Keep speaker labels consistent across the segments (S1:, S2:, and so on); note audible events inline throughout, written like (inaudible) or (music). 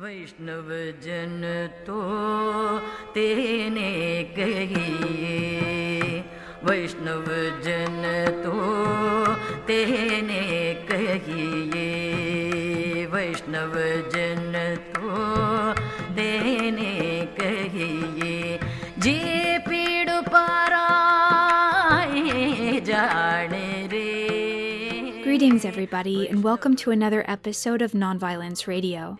S1: वैष्णव जन तो तेने कहिए वैष्णव जन तो तेने कहिए वैष्णव जन तो तेने कहिए जे पीड़ पाराए जाने रे
S2: Greetings, everybody, and welcome to another episode of Nonviolence Radio.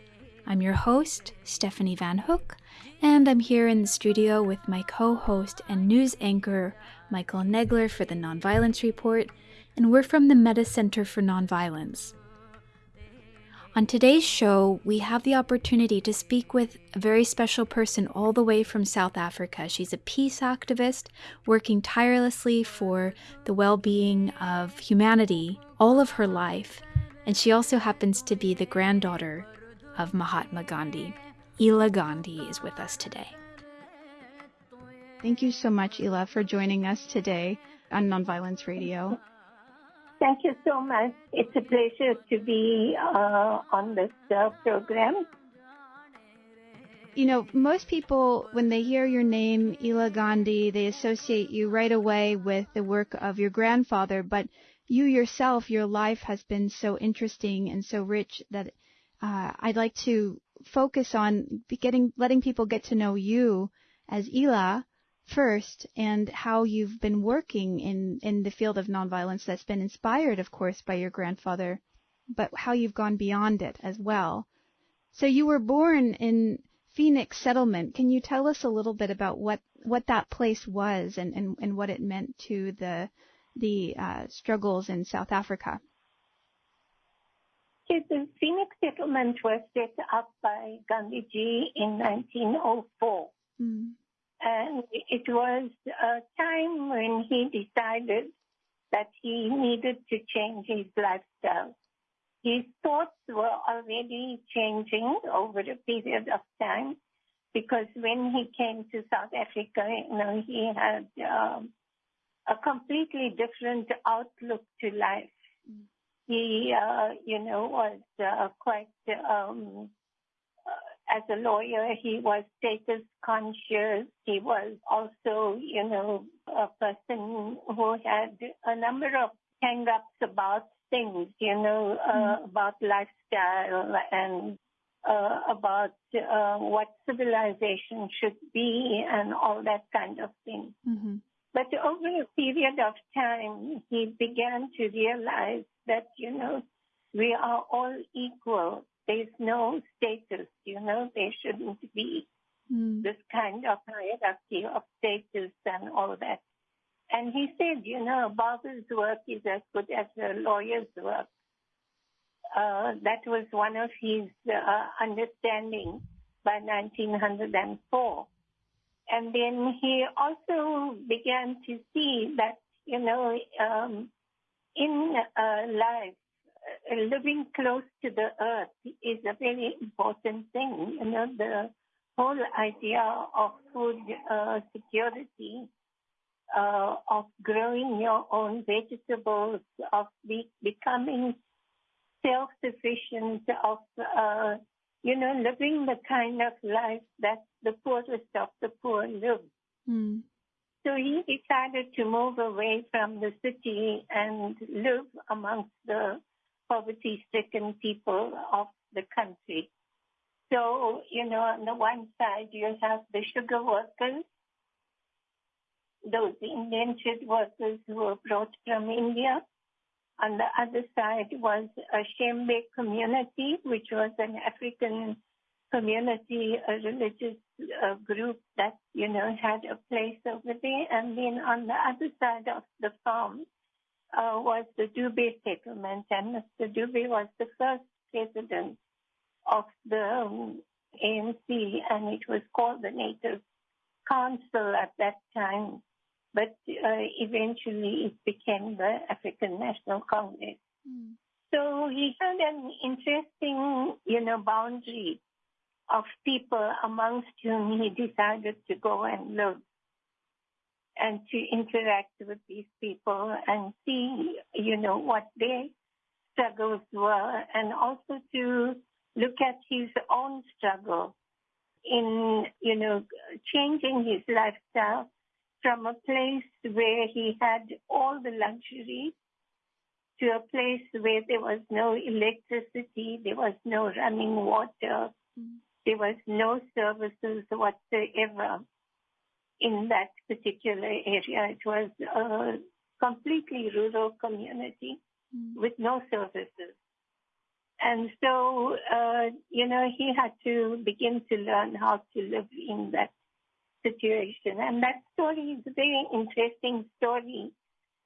S2: I'm your host, Stephanie Van Hook, and I'm here in the studio with my co host and news anchor, Michael Nagler, for the Nonviolence Report, and we're from the Metta Center for Nonviolence. On today's show, we have the opportunity to speak with a very special person all the way from South Africa. She's a peace activist working tirelessly for the well being of humanity all of her life, and she also happens to be the granddaughter of Mahatma Gandhi. Ela Gandhi is with us today. Thank you so much, Ela, for joining us today on Nonviolence Radio.
S3: Thank you so much. It's a pleasure to be uh, on this uh, program.
S2: You know, most people, when they hear your name, Ela Gandhi, they associate you right away with the work of your grandfather. But you yourself, your life has been so interesting and so rich that uh, I'd like to focus on getting, letting people get to know you as Ela first and how you've been working in, in the field of nonviolence that's been inspired, of course, by your grandfather, but how you've gone beyond it as well. So you were born in Phoenix Settlement. Can you tell us a little bit about what, what that place was and, and, and what it meant to the, the uh, struggles in South Africa?
S3: The Phoenix Settlement was set up by Gandhiji in 1904.
S2: Mm.
S3: And it was a time when he decided that he needed to change his lifestyle. His thoughts were already changing over a period of time because when he came to South Africa, you know, he had um, a completely different outlook to life. He, uh, you know, was uh, quite um, as a lawyer, he was status conscious. He was also, you know, a person who had a number of hang-ups about things, you know, uh, mm-hmm. about lifestyle and uh, about uh, what civilization should be and all that kind of thing.
S2: Mm-hmm.
S3: But over a period of time, he began to realize that, you know, we are all equal there's no status, you know, there shouldn't be
S2: mm.
S3: this kind of hierarchy of status and all that. And he said, you know, a barber's work is as good as a lawyer's work. Uh, that was one of his uh, understanding by 1904. And then he also began to see that, you know, um, in uh, life, uh, living close to the earth is a very important thing. You know, the whole idea of food uh, security, uh, of growing your own vegetables, of be- becoming self-sufficient, of uh, you know, living the kind of life that the poorest of the poor live.
S2: Mm.
S3: So he decided to move away from the city and live amongst the poverty-stricken people of the country. So, you know, on the one side, you have the sugar workers, those indentured workers who were brought from India. On the other side was a Shembe community, which was an African community, a religious uh, group that, you know, had a place over there. And then on the other side of the farm uh, was the Dube settlement, and Mr. Dube was the first president of the um, ANC, and it was called the Native Council at that time. But uh, eventually it became the African National Congress.
S2: Mm.
S3: So he had an interesting, you know, boundary of people amongst whom he decided to go and live and to interact with these people and see, you know, what their struggles were and also to look at his own struggle in, you know, changing his lifestyle from a place where he had all the luxury to a place where there was no electricity, there was no running water, mm. there was no services whatsoever in that particular area. It was a completely rural community mm. with no services. And so, uh, you know, he had to begin to learn how to live in that situation. And that story is a very interesting story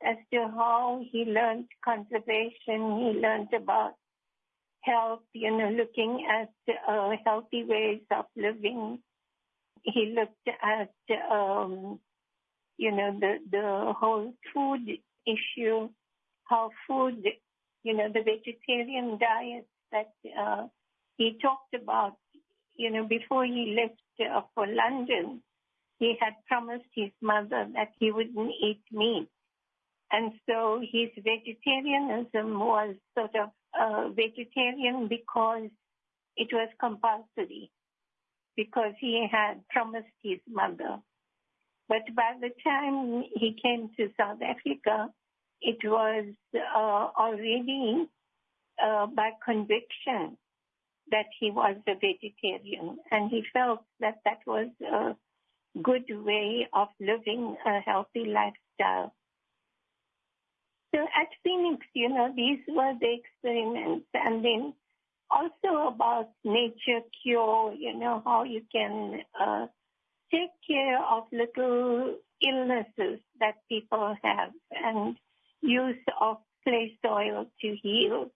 S3: as to how he learned conservation. He learned about health, you know, looking at uh, healthy ways of living. He looked at, um, you know, the, the whole food issue, how food, you know, the vegetarian diet that uh, he talked about, you know, before he left uh, for London, he had promised his mother that he wouldn't eat meat. And so his vegetarianism was sort of uh, vegetarian because it was compulsory, because he had promised his mother. But by the time he came to South Africa, it was uh, already uh, by conviction that he was a vegetarian, and he felt that that was a good way of living a healthy lifestyle. So at Phoenix, you know, these were the experiments. And then also about nature cure, you know, how you can uh, take care of little illnesses that people have and use of clay soil to heal,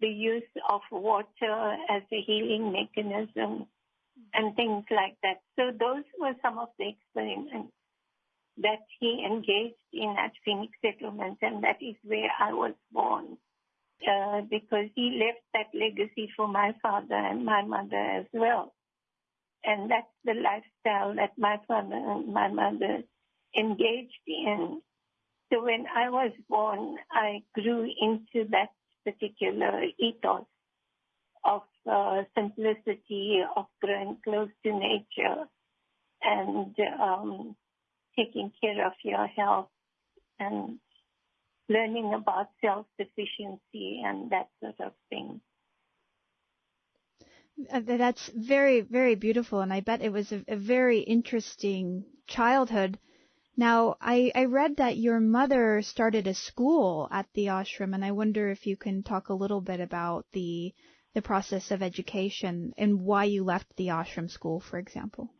S3: the use of water as a healing mechanism and things like that. So those were some of the experiments that he engaged in at Phoenix Settlement, and that is where I was born. Uh, because he left that legacy for my father and my mother as well. And that's the lifestyle that my father and my mother engaged in. So when I was born, I grew into that particular ethos of simplicity, of growing close to nature, and um, taking care of your health and learning about self-sufficiency and that sort of thing.
S2: Uh, that's very, very beautiful, and I bet it was a, a very interesting childhood. Now, I, I read that your mother started a school at the ashram, and I wonder if you can talk a little bit about the the process of education and why you left the ashram school, for example.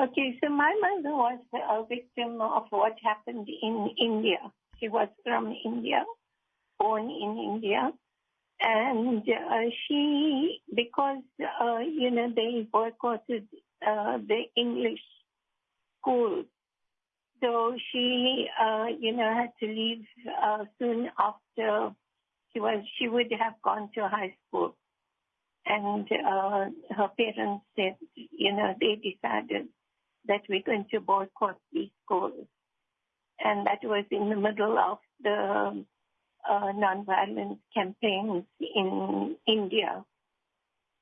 S3: Okay, so my mother was a victim of what happened in India. She was from India, born in India. And uh, she, because, uh, you know, they boycotted uh, the English schools. So she, uh, you know, had to leave uh, soon after she was, she would have gone to high school. And uh, her parents said, you know, they decided that we're going to boycott these schools. And that was in the middle of the uh, nonviolence campaigns in India.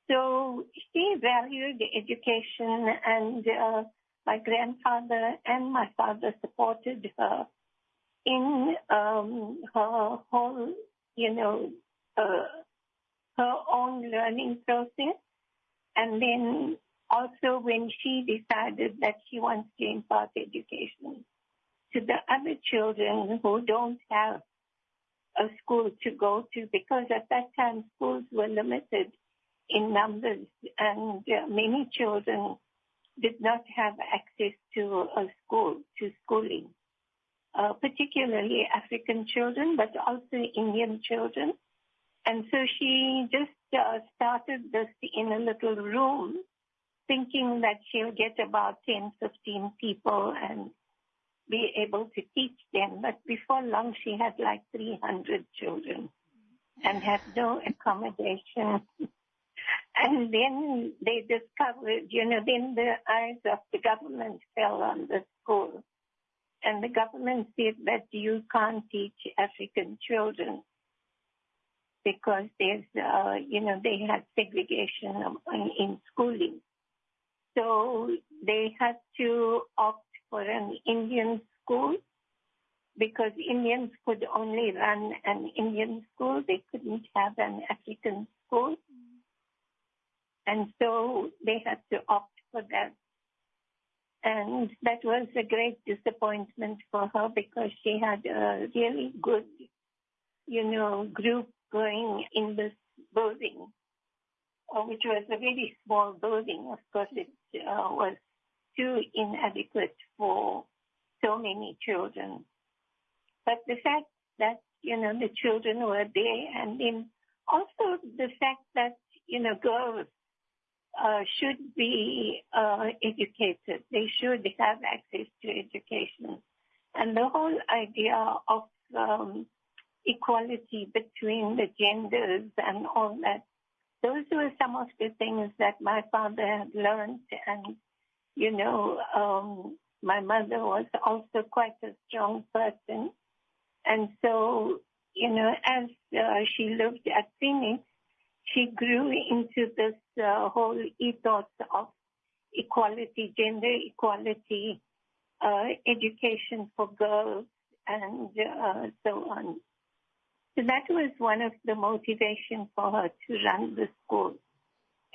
S3: So she valued education and uh, my grandfather and my father supported her in um, her whole, you know, uh, her own learning process. And then also when she decided that she wants to impart education to the other children who don't have a school to go to because at that time schools were limited in numbers and uh, many children did not have access to a school, to schooling, particularly African children, but also Indian children. And so she just uh, started this in a little room thinking that she'll get about 10, 15 people and be able to teach them. But before long, she had like 300 children and had no accommodation. (laughs) and then they discovered, you know, then the eyes of the government fell on the school. And the government said that you can't teach African children. because there's, uh, you know, they had segregation in schooling. So they had to opt for an Indian school because Indians could only run an Indian school. They couldn't have an African school. And so they had to opt for that. And that was a great disappointment for her because she had a really good, you know, group going in this building, uh, which was a very small building. Of course, it uh, was too inadequate for so many children. But the fact that, you know, the children were there and then also the fact that, you know, girls should be uh, educated. They should have access to education. And the whole idea of um, equality between the genders and all that, those were some of the things that my father had learned. And, you know, um, my mother was also quite a strong person. And so, you know, as uh, she lived at Phoenix, she grew into this uh, whole ethos of equality, gender equality, uh, education for girls, and uh, so on. So that was one of the motivations for her to run the school.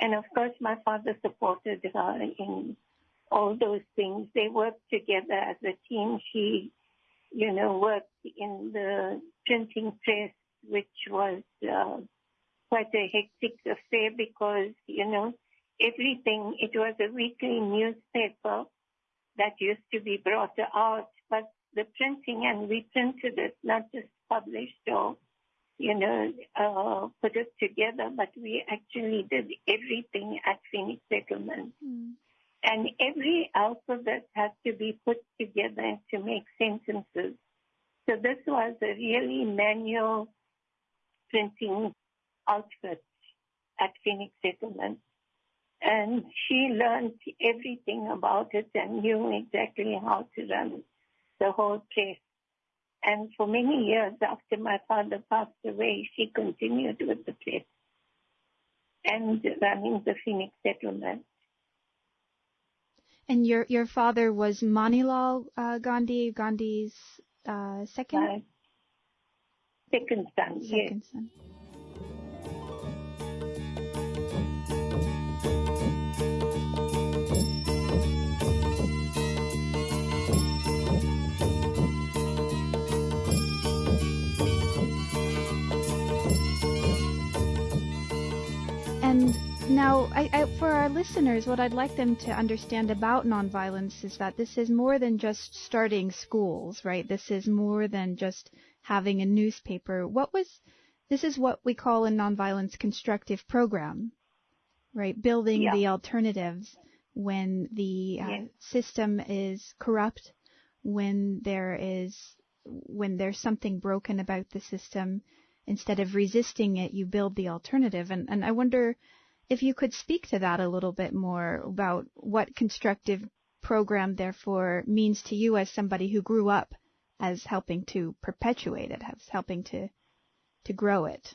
S3: And of course, my father supported her in all those things. They worked together as a team. She, you know, worked in the printing press, which was uh, quite a hectic affair because, you know, everything, it was a weekly newspaper that used to be brought out, but the printing and we printed it, not just published or, you know, uh, put it together, but we actually did everything at Phoenix Settlement. Mm. And every alphabet had to be put together to make sentences. So this was a really manual printing outfit at Phoenix Settlement. And she learned everything about it and knew exactly how to run the whole place. And for many years after my father passed away, she continued with the place and running the Phoenix Settlement.
S2: And your your father was Manilal uh, Gandhi, Gandhi's uh, second? Uh,
S3: second son, second yes. son.
S2: Now, I, I, for our listeners, what I'd like them to understand about nonviolence is that this is more than just starting schools, right? This is more than just having a newspaper. What was, this is what we call a nonviolence constructive program, right? Building yeah. the alternatives when the uh, system is corrupt, when there is, when there's something broken about the system, instead of resisting it, you build the alternative. And, and I wonder, if you could speak to that a little bit more about what constructive program therefore means to you as somebody who grew up as helping to perpetuate it, as helping to to grow it.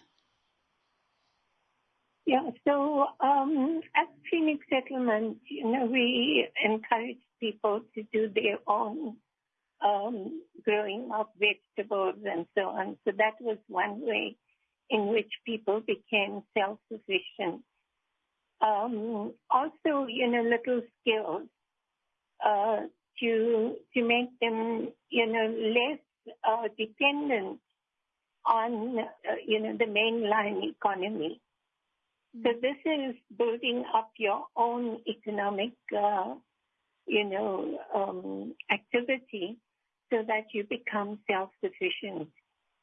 S3: Yeah, so um, at Phoenix Settlement, you know, we encourage people to do their own um, growing of vegetables and so on. So that was one way in which people became self-sufficient um, also, you know, little skills uh, to to make them, you know, less uh, dependent on, uh, you know, the mainline economy. Mm-hmm. So this is building up your own economic, uh, you know, um, activity so that you become self-sufficient,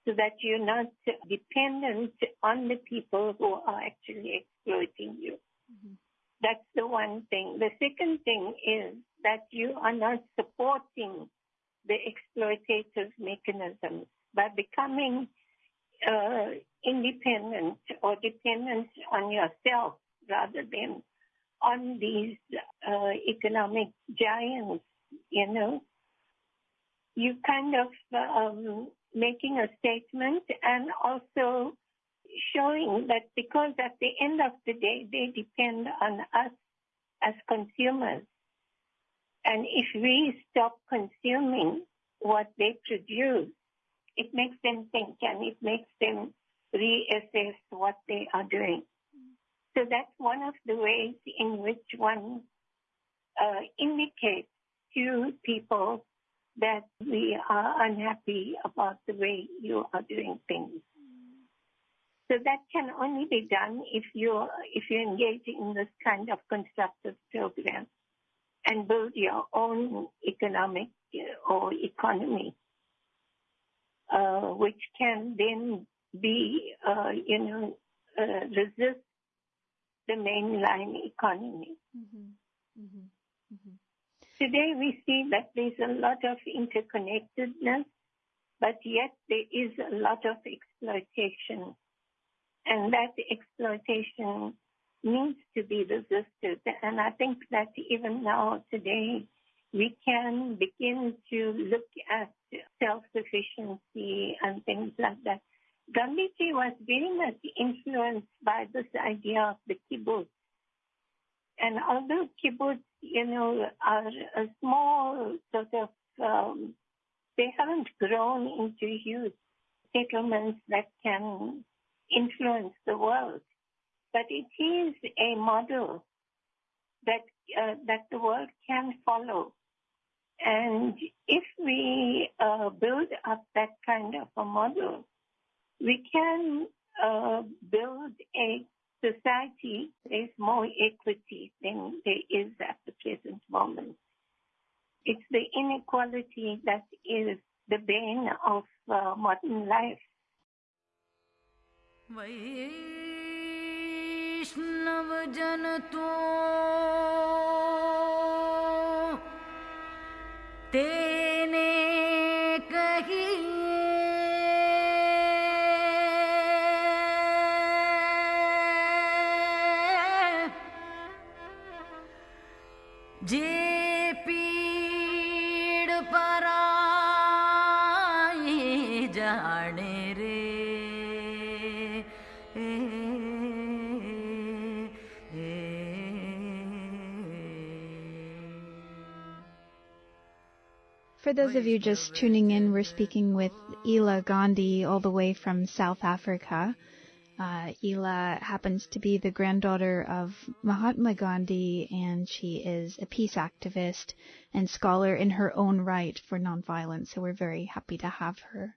S3: so that you're not dependent on the people who are actually exploiting you. Mm-hmm. That's the one thing. The second thing is that you are not supporting the exploitative mechanisms by becoming uh, independent or dependent on yourself rather than on these uh, economic giants, you know. You kind of um, making a statement and also showing that because at the end of the day, they depend on us as consumers. And if we stop consuming what they produce, it makes them think and it makes them reassess what they are doing. So that's one of the ways in which one uh, indicates to people that we are unhappy about the way you are doing things. So that can only be done if you if you engage in this kind of constructive program and build your own economic or economy, uh, which can then be, uh, you know, uh, resist the mainline economy. Mm-hmm. Mm-hmm. Mm-hmm. Today we see that there's a lot of interconnectedness, but yet there is a lot of exploitation. And that exploitation needs to be resisted. And I think that even now, today, we can begin to look at self-sufficiency and things like that. Gandhiji was very much influenced by this idea of the kibbutz. And although kibbutz, you know, are a small sort of, um, they haven't grown into huge settlements that can influence the world. But it is a model that uh, that the world can follow. And if we uh, build up that kind of a model, we can uh, build a society there is more equity than there is at the present moment. It's the inequality that is the bane of uh, modern life.
S1: वैष्णव जन तो तेने कहिए
S2: For those of you just tuning in, we're speaking with Ela Gandhi all the way from South Africa. Uh, Ela happens to be the granddaughter of Mahatma Gandhi, and she is a peace activist and scholar in her own right for nonviolence. So we're very happy to have her.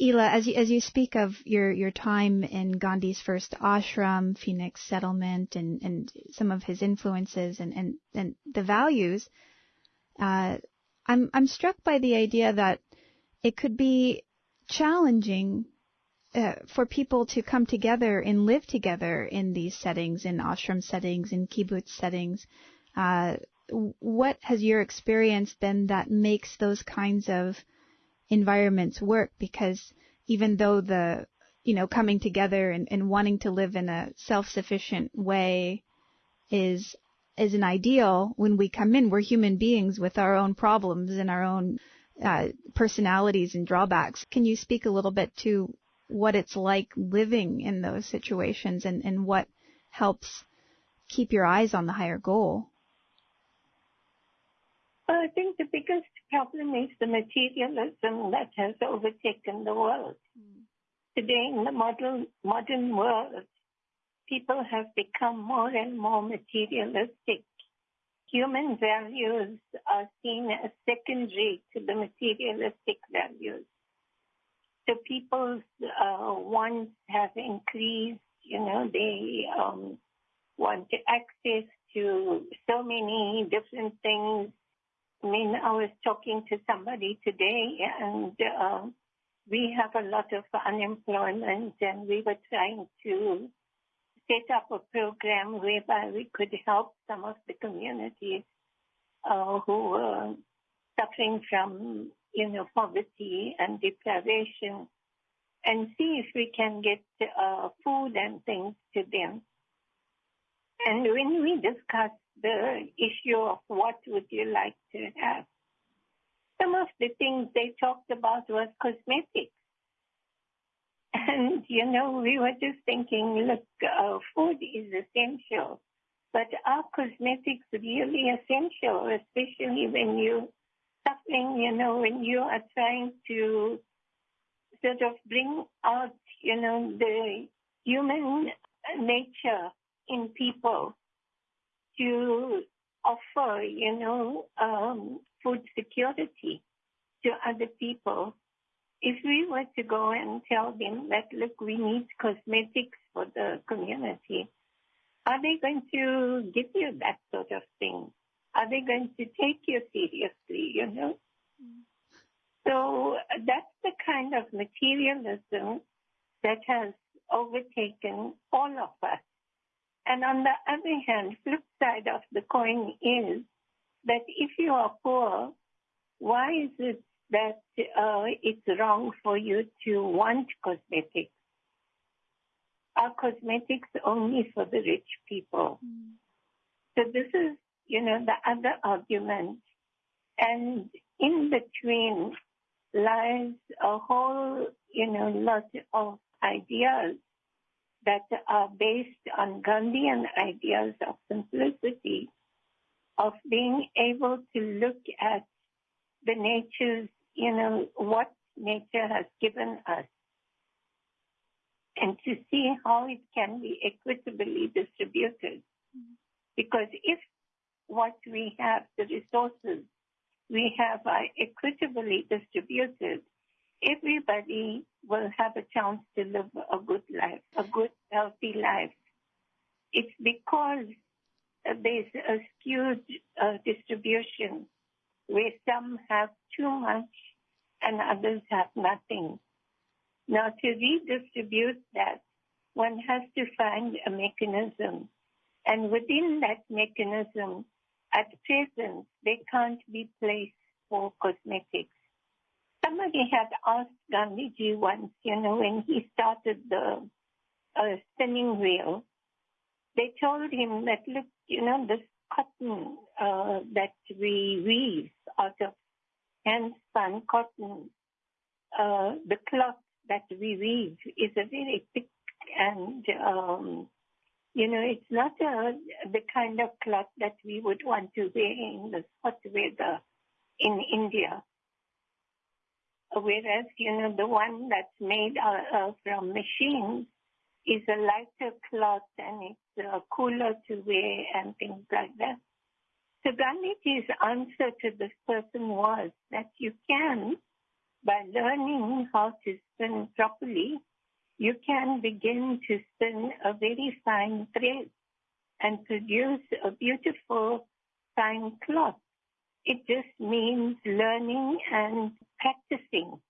S2: Ela, as you, as you speak of your, your time in Gandhi's first ashram, Phoenix settlement, and, and some of his influences and, and, and the values, uh, I'm I'm struck by the idea that it could be challenging uh, for people to come together and live together in these settings, in ashram settings, in kibbutz settings. Uh, what has your experience been that makes those kinds of environments work? Because even though the you know coming together and, and wanting to live in a self-sufficient way is is an ideal when we come in. We're human beings with our own problems and our own uh, personalities and drawbacks. Can you speak a little bit to what it's like living in those situations and, and what helps keep your eyes on the higher goal?
S3: Well, I think the biggest problem is the materialism that has overtaken the world. Mm. Today, in the modern modern world, people have become more and more materialistic. Human values are seen as secondary to the materialistic values. So people's uh, wants have increased. You know, they um, want access to so many different things. I mean, I was talking to somebody today, and uh, we have a lot of unemployment, and we were trying to set up a program whereby we could help some of the communities uh, who were suffering from, you know, poverty and deprivation and see if we can get uh, food and things to them. And when we discussed the issue of what would you like to have, some of the things they talked about was cosmetics. (laughs) And, you know, we were just thinking, look, uh, food is essential, but are cosmetics really essential, especially when you're suffering, you know, when you are trying to sort of bring out, you know, the human nature in people to offer, you know, um, food security to other people. If we were to go and tell them that, look, we need cosmetics for the community, are they going to give you that sort of thing? Are they going to take you seriously, you know? So that's the kind of materialism that has overtaken all of us. And on the other hand, flip side of the coin is that if you are poor, why is it that uh, it's wrong for you to want cosmetics? Are cosmetics only for the rich people? Mm. So this is, you know, the other argument. And in between lies a whole, you know, lot of ideas that are based on Gandhian ideas of simplicity, of being able to look at the natures, you know, what nature has given us, and to see how it can be equitably distributed. Mm-hmm. Because if what we have, the resources we have are equitably distributed, everybody will have a chance to live a good life, a good, healthy life. It's because there's a skewed uh, distribution where some have too much and others have nothing. Now, to redistribute that, one has to find a mechanism. And within that mechanism, at present, they can't be placed for cosmetics. Somebody had asked Gandhiji once, you know, when he started the uh, spinning wheel, they told him that, look, you know, this cotton uh, that we weave out of hand-spun cotton, uh, the cloth that we weave is a very thick and, um, you know, it's not a, the kind of cloth that we would want to wear in the hot weather in India whereas, you know, the one that's made uh, uh, from machines is a lighter cloth and it's uh, cooler to wear and things like that. So Gandhiji's answer to this person was that you can, by learning how to spin properly, you can begin to spin a very fine thread and produce a beautiful fine cloth. It just means learning and practicing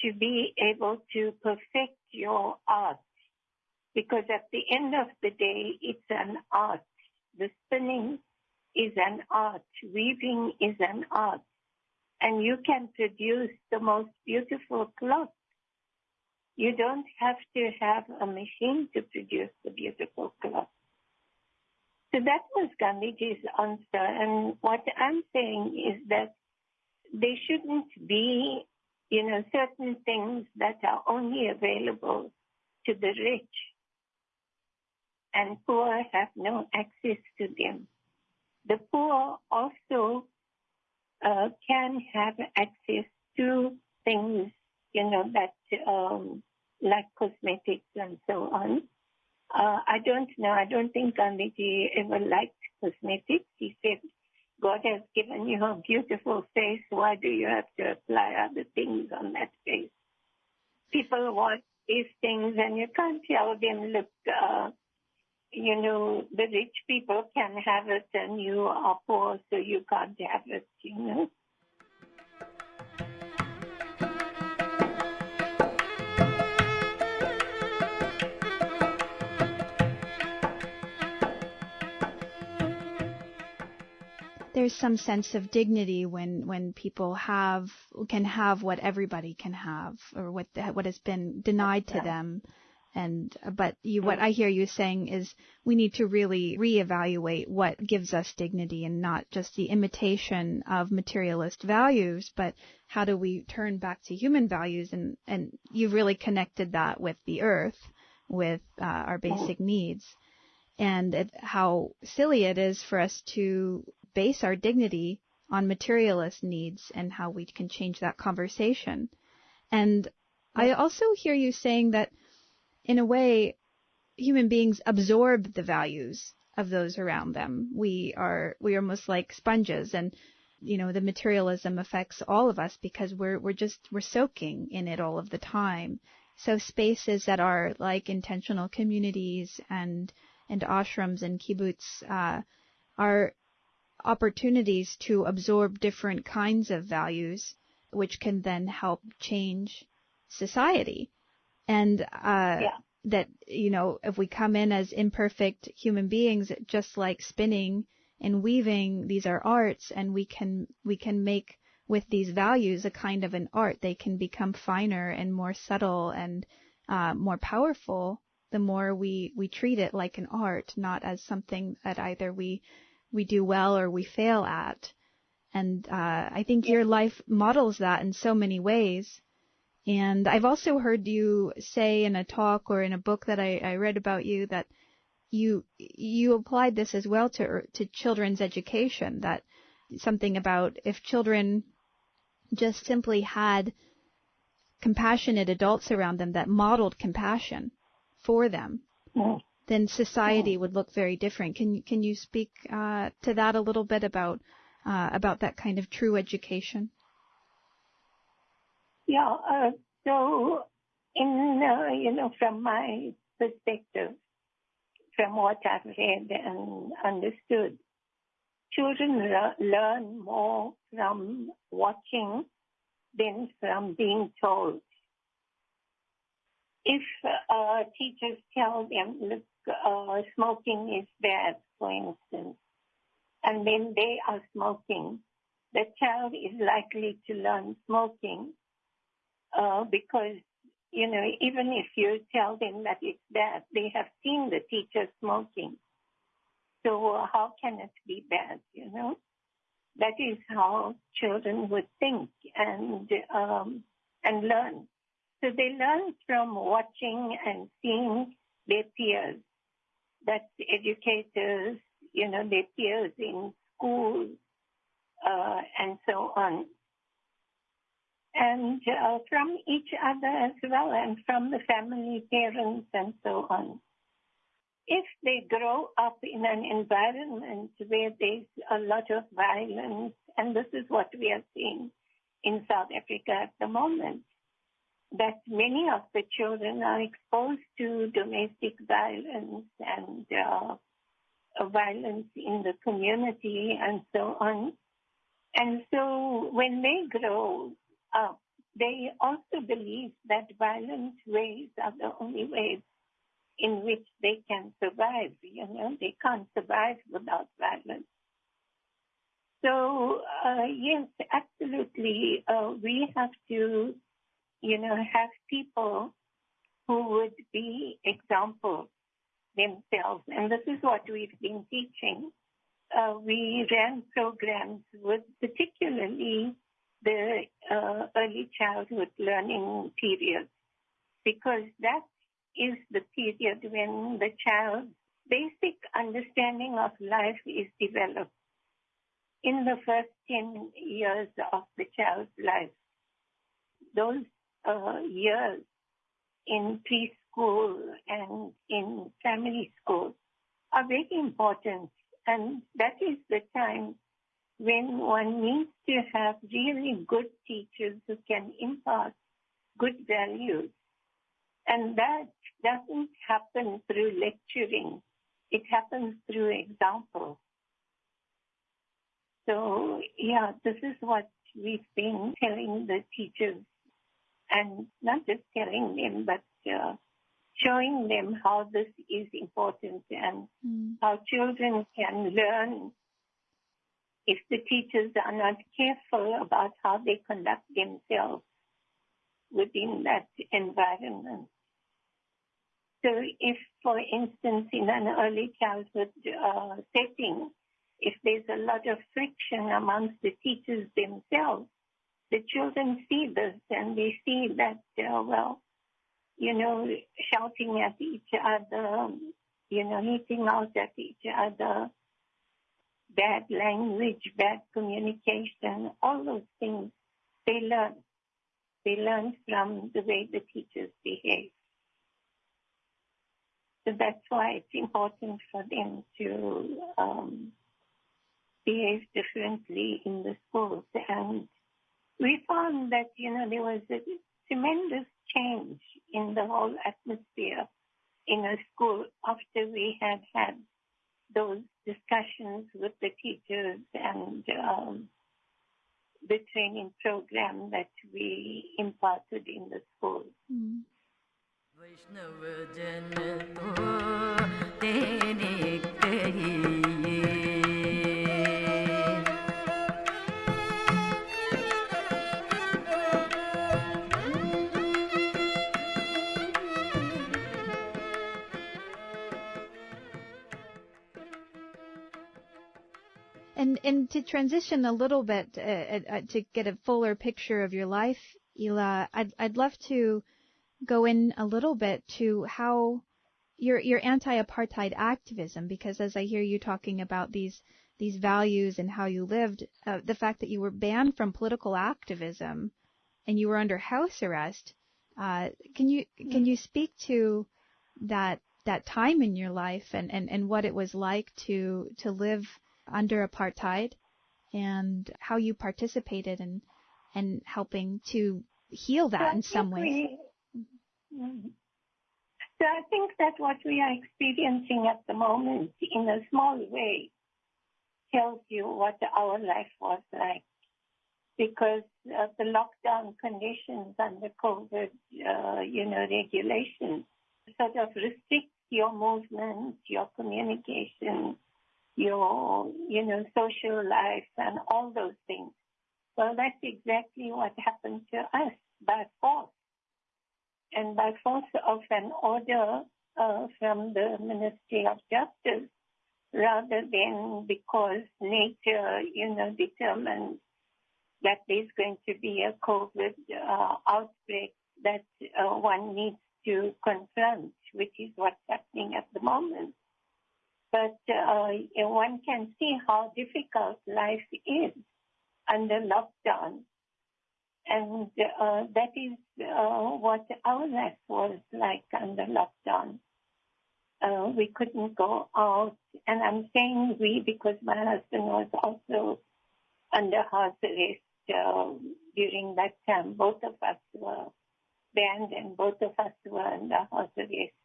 S3: to be able to perfect your art. Because at the end of the day, it's an art. The spinning is an art. Weaving is an art. And you can produce the most beautiful cloth. You don't have to have a machine to produce the beautiful cloth. So that was Gandhiji's answer. And what I'm saying is that there shouldn't be, you know, certain things that are only available to the rich and poor have no access to them. The poor also uh, can have access to things, you know, that um, like cosmetics and so on. Uh, I don't know. I don't think Gandhiji ever liked cosmetics. He said God has given you a beautiful face. Why do you have to apply other things on that face? People want these things and you can't tell them, look, uh, you know, the rich people can have it and you are poor, so you can't have it, you know.
S2: There's some sense of dignity when when people have can have what everybody can have or what what has been denied to them. And, but you, what I hear you saying is we need to really reevaluate what gives us dignity and not just the imitation of materialist values, but how do we turn back to human values? And, and you've really connected that with the earth, with uh, our basic needs and it, how silly it is for us to base our dignity on materialist needs and how we can change that conversation. And I also hear you saying that in a way, human beings absorb the values of those around them. We are, we are almost like sponges and, you know, the materialism affects all of us because we're, we're just, we're soaking in it all of the time. So spaces that are like intentional communities and, and ashrams and kibbutz, uh, are opportunities to absorb different kinds of values, which can then help change society. And uh, yeah. that you know, if we come in as imperfect human beings, just like spinning and weaving, these are arts, and we can we can make with these values a kind of an art. They can become finer and more subtle and uh, more powerful the more we we treat it like an art, not as something that either we we do well or we fail at. And uh, I think your life models that in so many ways. And I've also heard you say in a talk or in a book that I, I read about you that you you applied this as well to to children's education. That something about if children just simply had compassionate adults around them that modeled compassion for them, mm then society would look very different. Can you can you speak uh, to that a little bit about uh, about that kind of true education?
S3: Yeah. Uh, so, in uh, you know, from my perspective, from what I've read and understood, children learn more from watching than from being told. If uh, teachers tell them, uh, smoking is bad, for instance, and then they are smoking, the child is likely to learn smoking uh, because, you know, even if you tell them that it's bad, they have seen the teacher smoking. So uh, how can it be bad, you know? That is how children would think and um, and learn. So they learn from watching and seeing their peers that educators, you know, their peers in schools, uh, and so on. And uh, from each other as well, and from the family, parents, and so on. If they grow up in an environment where there's a lot of violence, and this is what we are seeing in South Africa at the moment, that many of the children are exposed to domestic violence and uh, violence in the community and so on. And so when they grow up, they also believe that violent ways are the only ways in which they can survive. You know, they can't survive without violence. So, uh, yes, absolutely, uh, we have to you know, have people who would be examples themselves. And this is what we've been teaching. Uh, we ran programs with particularly the uh, early childhood learning period because that is the period when the child's basic understanding of life is developed in the first 10 years of the child's life. Those uh, years in preschool and in family school are very important. And that is the time when one needs to have really good teachers who can impart good values. And that doesn't happen through lecturing. It happens through example. So yeah, this is what we've been telling the teachers and not just telling them, but uh, showing them how this is important and mm. how children can learn if the teachers are not careful about how they conduct themselves within that environment. So if, for instance, in an early childhood uh, setting, if there's a lot of friction amongst the teachers themselves, the children see this and they see that, uh, well, you know, shouting at each other, you know, hitting out at each other, bad language, bad communication, all those things they learn. They learn from the way the teachers behave. So that's why it's important for them to um, behave differently in the schools. And we found that, you know, there was a tremendous change in the whole atmosphere in a school after we had had those discussions with the teachers and um, the training program that we imparted in the school.
S2: Mm. And to transition a little bit uh, uh, uh, to get a fuller picture of your life, Ela, I'd I'd love to go in a little bit to how your your anti-apartheid activism, because as I hear you talking about these these values and how you lived, uh, the fact that you were banned from political activism and you were under house arrest, uh, can you can you speak to that that time in your life and, and, and what it was like to to live under apartheid and how you participated in in helping to heal that
S3: So
S2: in some ways.
S3: we- Mhm. So I think that what we are experiencing at the moment, in a small way, tells you what our life was like. Because uh, the lockdown conditions and the COVID, uh, you know, regulations sort of restrict your movement, your communication, your, you know, social life and all those things. Well, that's exactly what happened to us by force. And by force of an order uh, from the Ministry of Justice, rather than because nature, you know, determined that there's going to be a COVID uh, outbreak that uh, one needs to confront, which is what's happening at the moment. But uh, one can see how difficult life is under lockdown. And uh, that is uh, what our life was like under lockdown. Uh, we couldn't go out. And I'm saying we because my husband was also under house arrest uh, during that time. Both of us were banned and both of us were under house arrest.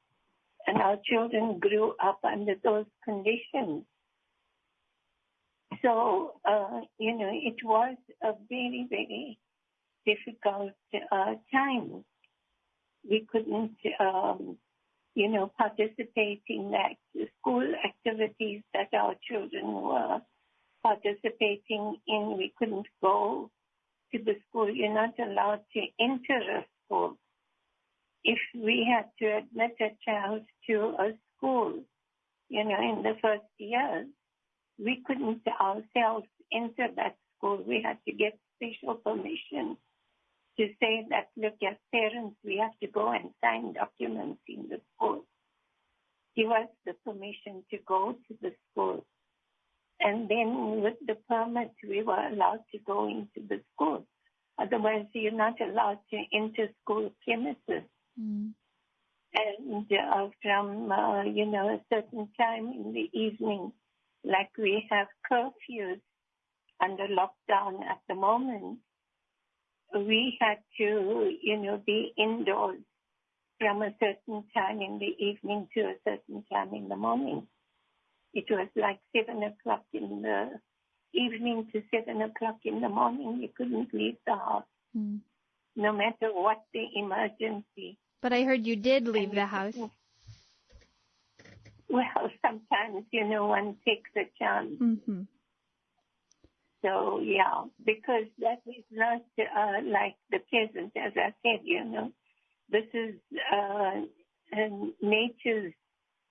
S3: And our children grew up under those conditions. So, uh, you know, it was a very, very difficult uh, time. We couldn't, um, you know, participate in that school activities that our children were participating in. We couldn't go to the school. You're not allowed to enter a school. If we had to admit a child to a school, you know, in the first years, we couldn't ourselves enter that school. We had to get special permission to say that, look, as parents, we have to go and sign documents in the school. Give us the permission to go to the school. And then with the permit, we were allowed to go into the school. Otherwise, you're not allowed to enter school premises.
S2: Mm.
S3: And uh, from, uh, you know, a certain time in the evening, like we have curfews under lockdown at the moment, we had to, you know, be indoors from a certain time in the evening to a certain time in the morning. It was like seven o'clock in the evening to seven o'clock in the morning. You couldn't leave the house,
S2: Mm.
S3: no matter what the emergency.
S2: But I heard you did leave the house. (laughs)
S3: Well, sometimes, you know, one takes a chance.
S2: hmm
S3: So yeah, because that is not uh, like the present, as I said, you know, this is uh, um, nature's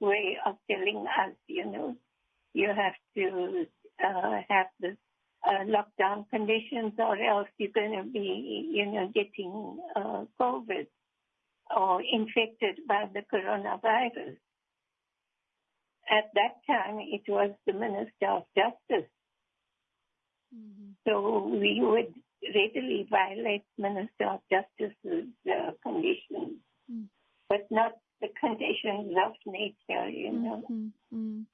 S3: way of telling us, you know, you have to uh, have the uh, lockdown conditions or else you're going to be, you know, getting uh, COVID or infected by the coronavirus. At that time, it was the Minister of Justice. Mm-hmm. So we would readily violate Minister of Justice's uh, conditions, mm. but not the conditions of nature, you know. Mm-hmm. And,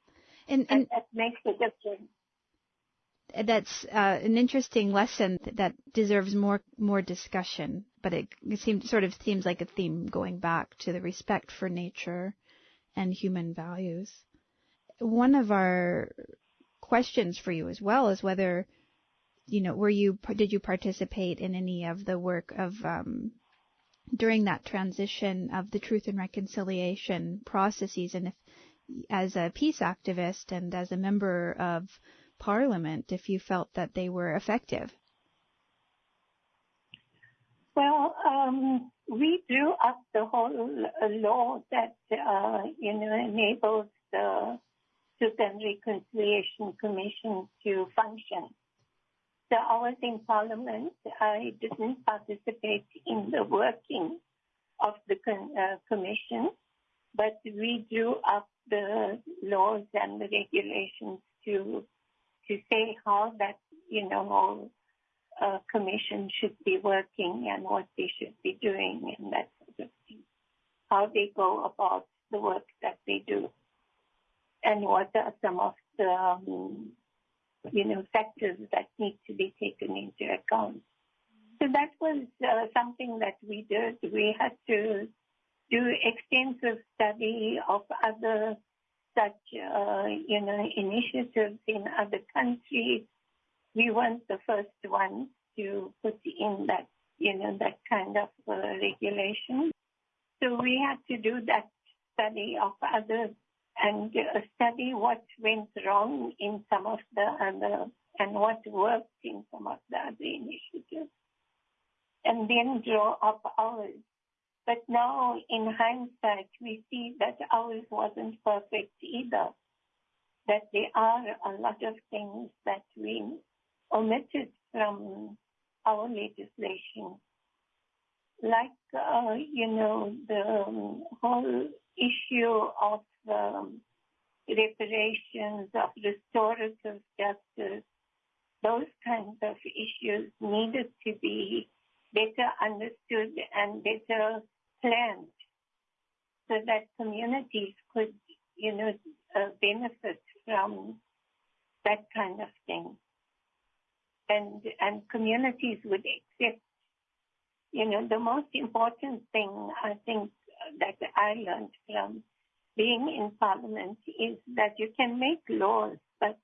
S3: and, and, that makes a difference.
S2: That's uh, an interesting lesson that deserves more more discussion, but it, it seems sort of seems like a theme going back to the respect for nature and human values. One of our questions for you as well is whether you know, were you did you participate in any of the work of um, during that transition of the truth and reconciliation processes, and if as a peace activist and as a member of parliament, if you felt that they were effective?
S3: Well, um, we drew up the whole law that uh, you know enables the Truth and Reconciliation Commission to function. So I was in Parliament. I didn't participate in the working of the con- uh, commission, but we drew up the laws and the regulations to to say how that you know uh, commission should be working and what they should be doing and that sort of thing. How they go about the work that they do, and what are some of the um, you know, factors that need to be taken into account. So that was uh, something that we did. We had to do extensive study of other such, uh, you know, initiatives in other countries. We weren't the first ones to put in that, you know, that kind of uh, regulation. So we had to do that study of others and study what went wrong in some of the other and what worked in some of the other initiatives, and then draw up ours. But now, in hindsight, we see that ours wasn't perfect either. That there are a lot of things that we omitted from our legislation, like, uh, you know, the um, whole issue of um, reparations, of restorative justice, those kinds of issues needed to be better understood and better planned so that communities could, you know, uh, benefit from that kind of thing. And, and communities would accept, you know, the most important thing I think that I learned from being in parliament is that you can make laws, but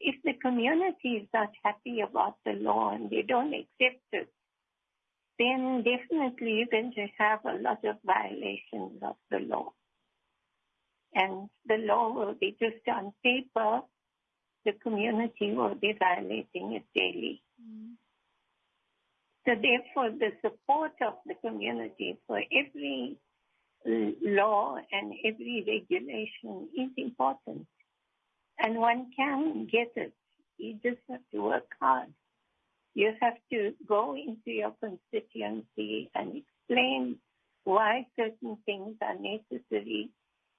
S3: if the community is not happy about the law and they don't accept it, then definitely you're going to have a lot of violations of the law. And the law will be just on paper, the community will be violating it daily. Mm. So therefore, the support of the community for every law and every regulation is important. And one can get it. You just have to work hard. You have to go into your constituency and explain why certain things are necessary.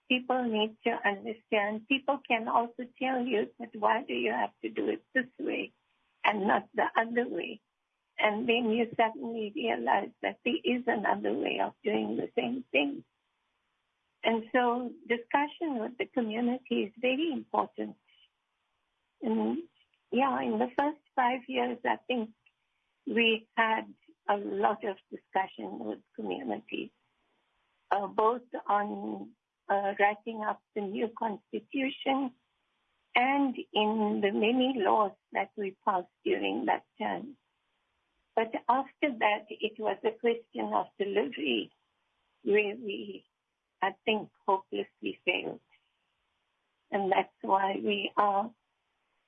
S3: People need to understand. People can also tell you that why do you have to do it this way and not the other way? And then you suddenly realize that there is another way of doing the same thing. And so discussion with the community is very important. And yeah, in the first five years, I think we had a lot of discussion with communities, uh, both on uh, writing up the new constitution and in the many laws that we passed during that term. But after that, it was a question of delivery where we I think, hopelessly failed. And that's why we are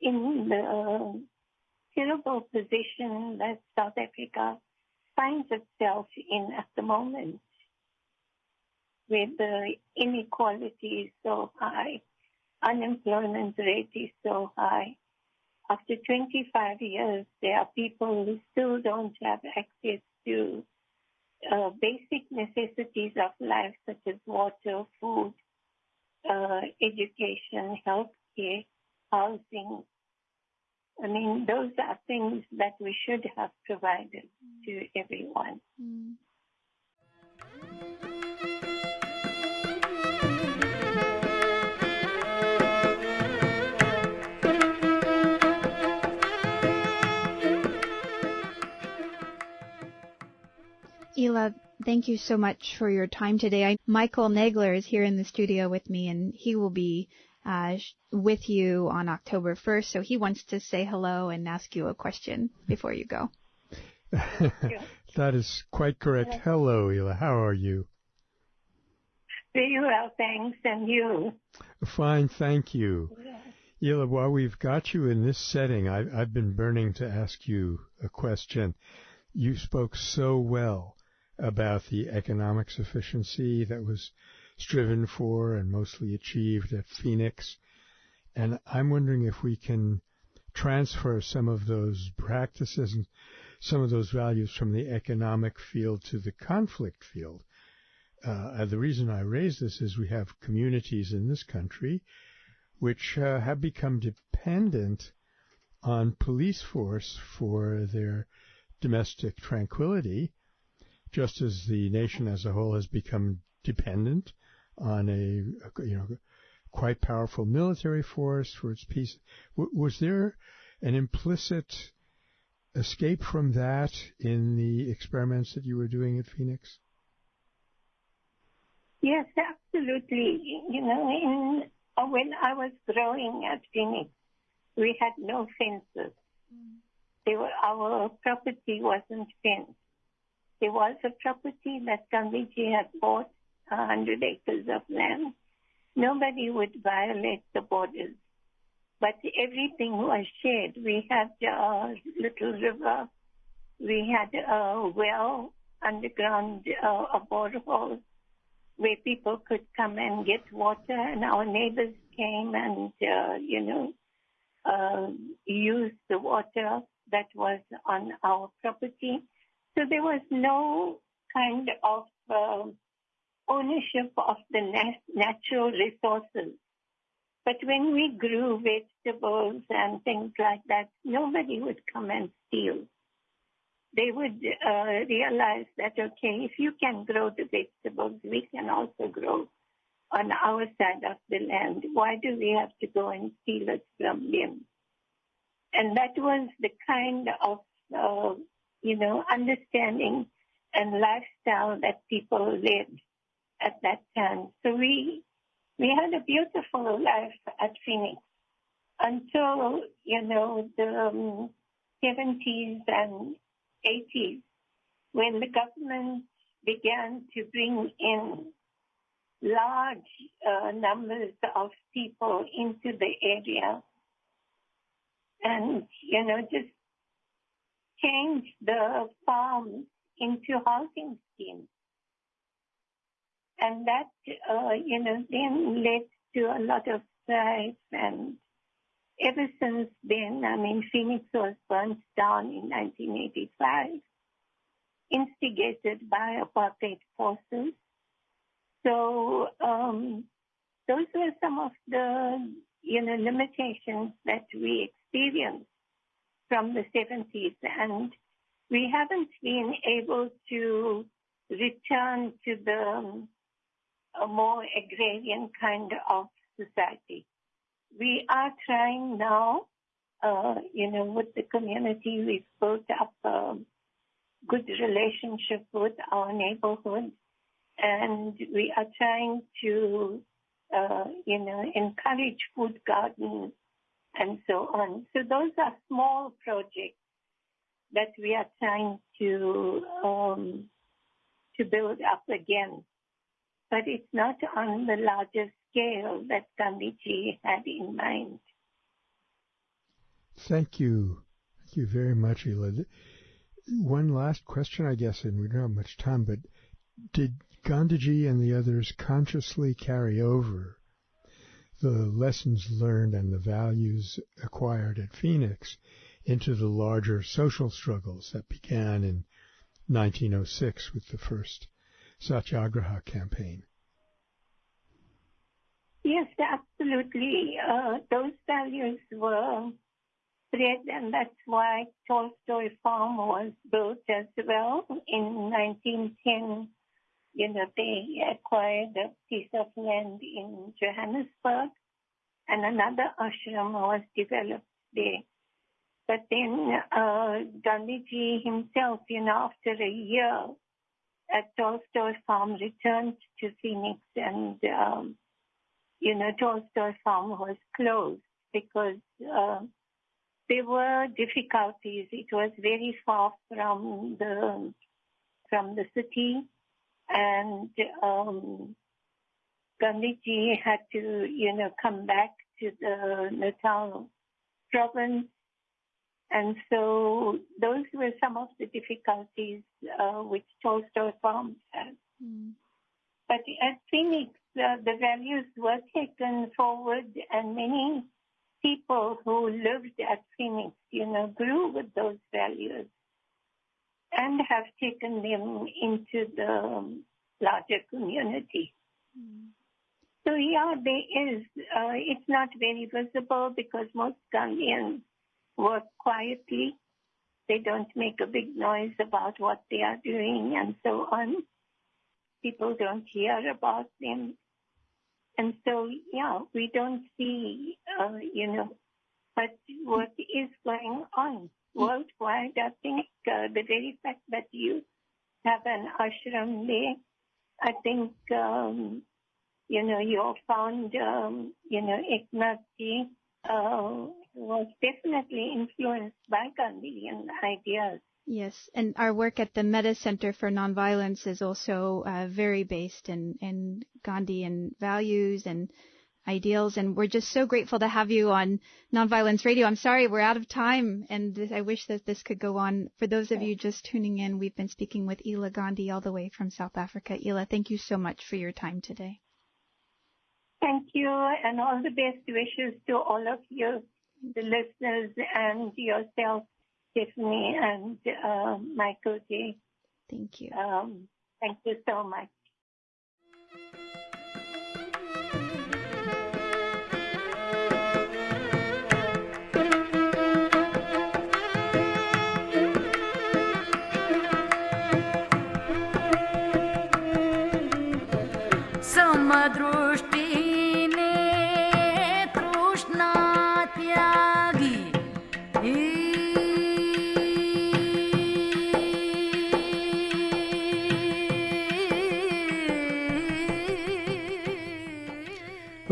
S3: in the terrible position that South Africa finds itself in at the moment. where the inequality is so high, unemployment rate is so high. After 25 years, there are people who still don't have access to uh, basic necessities of life, such as water, food, uh, education, health care, housing. I mean, those are things that we should have provided to everyone. Mm.
S2: Ela, thank you so much for your time today. I, Michael Nagler is here in the studio with me, and he will be uh, with you on October 1st. So he wants to say hello and ask you a question before you go. (laughs)
S4: that is quite correct. Hello, Ela. How are you?
S3: Very well, thanks. And you?
S4: Fine, thank you. Yeah. Ela, while we've got you in this setting, I, I've been burning to ask you a question. You spoke so well about the economic sufficiency that was striven for and mostly achieved at Phoenix. And I'm wondering if we can transfer some of those practices and some of those values from the economic field to the conflict field. Uh, the reason I raise this is we have communities in this country which uh, have become dependent on police force for their domestic tranquility just as the nation as a whole has become dependent on a, you know, quite powerful military force for its peace. W- was there an implicit escape from that in the experiments that you were doing at Phoenix?
S3: Yes, absolutely. You know, in, uh, when I was growing at Phoenix, we had no fences. Mm. Were, our property wasn't fenced there was a property that Gandhiji had bought, 100 acres of land. Nobody would violate the borders. But everything was shared. We had a little river. We had a well underground, uh, a borehole where people could come and get water and our neighbors came and, uh, you know, uh, used the water that was on our property. So there was no kind of uh, ownership of the nat- natural resources. But when we grew vegetables and things like that, nobody would come and steal. They would uh, realize that, okay, if you can grow the vegetables, we can also grow on our side of the land. Why do we have to go and steal it from them? And that was the kind of uh, you know, understanding and lifestyle that people lived at that time. So we we had a beautiful life at Phoenix until you know the um, 70s and 80s when the government began to bring in large uh, numbers of people into the area and you know just change the farms into housing schemes. And that, uh, you know, then led to a lot of strife and ever since then, I mean, Phoenix was burnt down in 1985, instigated by apartheid forces. So, um, those were some of the, you know, limitations that we experienced from the 70s, and we haven't been able to return to the a more agrarian kind of society. We are trying now, uh, you know, with the community, we've built up a good relationship with our neighborhood, and we are trying to, uh, you know, encourage food gardens and so on. So those are small projects that we are trying to um, to build up again, but it's not on the larger scale that Gandhiji had in mind.
S4: Thank you. Thank you very much, Ela. One last question, I guess, and we don't have much time, but did Gandhiji and the others consciously carry over the lessons learned and the values acquired at Phoenix into the larger social struggles that began in 1906 with the first Satyagraha campaign.
S3: Yes, absolutely. Uh, those values were spread, and that's why Tolstoy Farm was built as well in 1910. You know, they acquired a piece of land in Johannesburg, and another ashram was developed there. But then uh, Gandhiji himself, you know, after a year Tolstoy Farm, returned to Phoenix and, um, you know, Tolstoy Farm was closed because uh, there were difficulties. It was very far from the from the city, and um, Gandhiji had to, you know, come back to the Natal province and so those were some of the difficulties uh, which Tolstoy Farms had. Mm. But at Phoenix, uh, the values were taken forward, and many people who lived at Phoenix, you know, grew with those values and have taken them into the larger community. Mm. So yeah, there is. Uh, it's not very visible because most Gandhians work quietly. They don't make a big noise about what they are doing and so on. People don't hear about them. And so, yeah, we don't see, uh, you know, but what is going on worldwide, I think uh, the very fact that you have an ashram there, I think, um, you know, you found, um, you know, Eknathji, uh, was definitely influenced by Gandhian ideas.
S2: Yes, and our work at the Metta Center for Nonviolence is also uh, very based in, in Gandhian values and ideals, and we're just so grateful to have you on Nonviolence Radio. I'm sorry we're out of time, and I wish that this could go on. For those of you just tuning in, we've been speaking with Ela Gandhi all the way from South Africa. Ela, thank you so much for your time today.
S3: Thank you, and all the best wishes to all of you the listeners and yourself, Tiffany and uh, Michael J.
S2: Thank you.
S3: Um, thank you so much.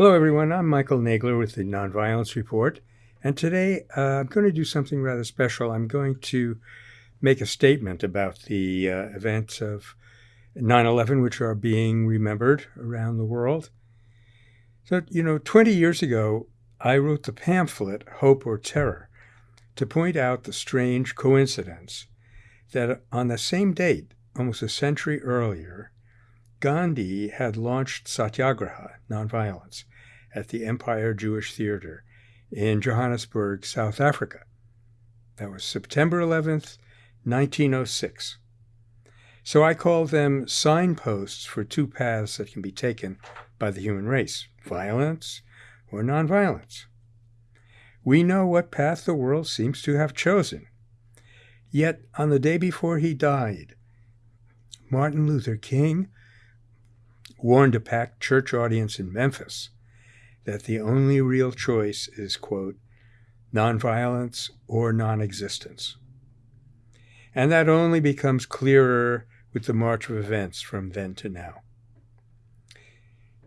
S4: Hello, everyone. I'm Michael Nagler with the Nonviolence Report, and today uh, I'm going to do something rather special. I'm going to make a statement about the uh, events of 9 11, which are being remembered around the world. So, you know, 20 years ago, I wrote the pamphlet Hope or Terror to point out the strange coincidence that on the same date, almost a century earlier, Gandhi had launched Satyagraha, nonviolence, at the Empire Jewish Theater in Johannesburg, South Africa. That was September 11th, 1906. So I call them signposts for two paths that can be taken by the human race violence or nonviolence. We know what path the world seems to have chosen. Yet, on the day before he died, Martin Luther King warned a packed church audience in Memphis that the only real choice is, quote, nonviolence or non existence. And that only becomes clearer with the march of events from then to now.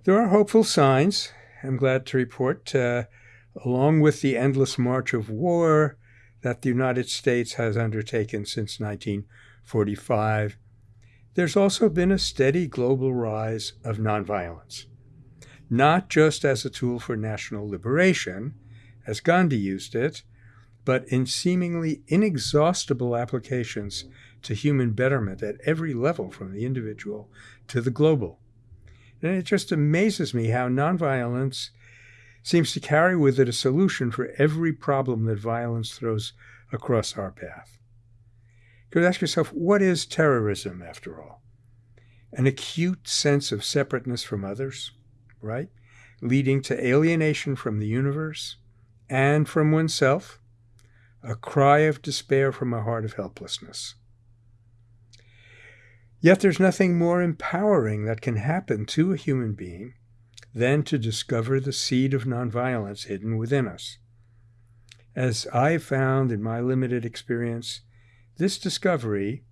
S4: There are hopeful signs, I'm glad to report, uh, along with the endless march of war that the United States has undertaken since 1945. There's also been a steady global rise of nonviolence not just as a tool for national liberation, as Gandhi used it, but in seemingly inexhaustible applications to human betterment at every level, from the individual to the global. And it just amazes me how nonviolence seems to carry with it a solution for every problem that violence throws across our path. You could ask yourself, what is terrorism, after all? An acute sense of separateness from others, right? Leading to alienation from the universe and from oneself, a cry of despair from a heart of helplessness. Yet there's nothing more empowering that can happen to a human being than to discover the seed of nonviolence hidden within us. As I found in my limited experience, this discovery,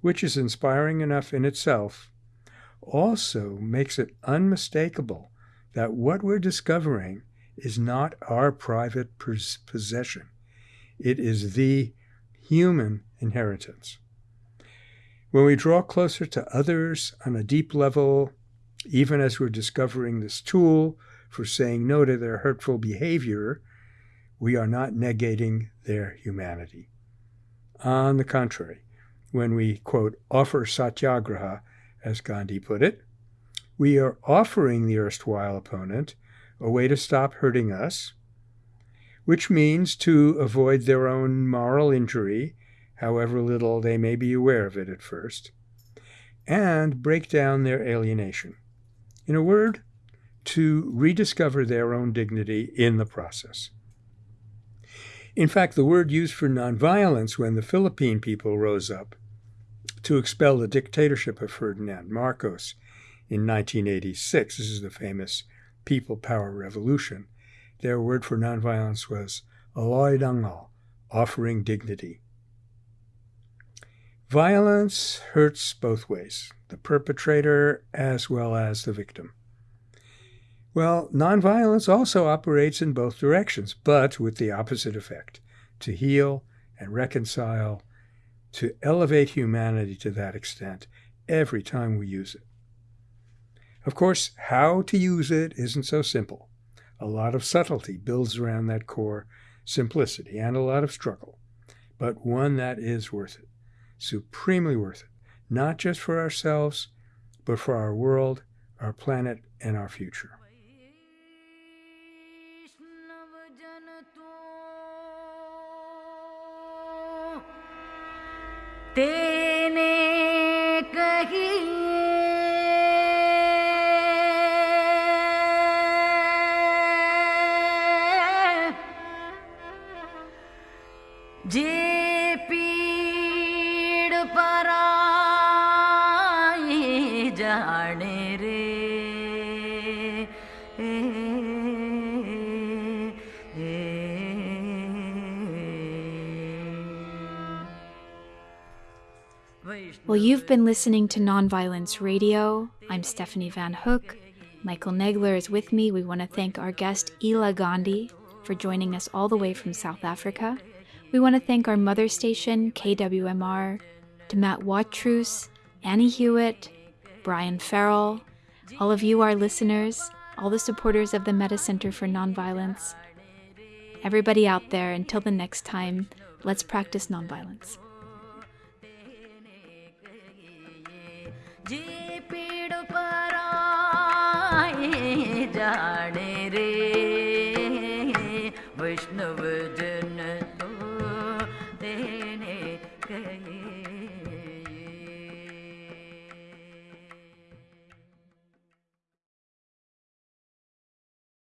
S4: which is inspiring enough in itself, also makes it unmistakable that what we're discovering is not our private possession. It is the human inheritance. When we draw closer to others on a deep level, even as we're discovering this tool for saying no to their hurtful behavior, we are not negating their humanity. On the contrary, when we, quote, offer satyagraha, as Gandhi put it, we are offering the erstwhile opponent a way to stop hurting us, which means to avoid their own moral injury, however little they may be aware of it at first, and break down their alienation. In a word, to rediscover their own dignity in the process. In fact, the word used for nonviolence when the Philippine people rose up to expel the dictatorship of Ferdinand Marcos in 1986, this is the famous People Power Revolution, their word for nonviolence was Alay Dangal, offering dignity. Violence hurts both ways, the perpetrator as well as the victim. Well, nonviolence also operates in both directions, but with the opposite effect to heal and reconcile, to elevate humanity to that extent every time we use it. Of course, how to use it isn't so simple. A lot of subtlety builds around that core simplicity and a lot of struggle, but one that is worth it, supremely worth it, not just for ourselves, but for our world, our planet, and our future.
S1: तेने कही
S2: been listening to Nonviolence Radio. I'm Stephanie Van Hook. Michael Nagler is with me. We want to thank our guest, Ela Gandhi, for joining us all the way from South Africa. We want to thank our mother station, KWMR, to Matt Watrous, Annie Hewitt, Brian Farrell, all of you, our listeners, all the supporters of the Metta Center for Nonviolence. Everybody out there, until the next time, let's practice nonviolence.
S1: पीड़ पराई जाने रे। वैष्णव जन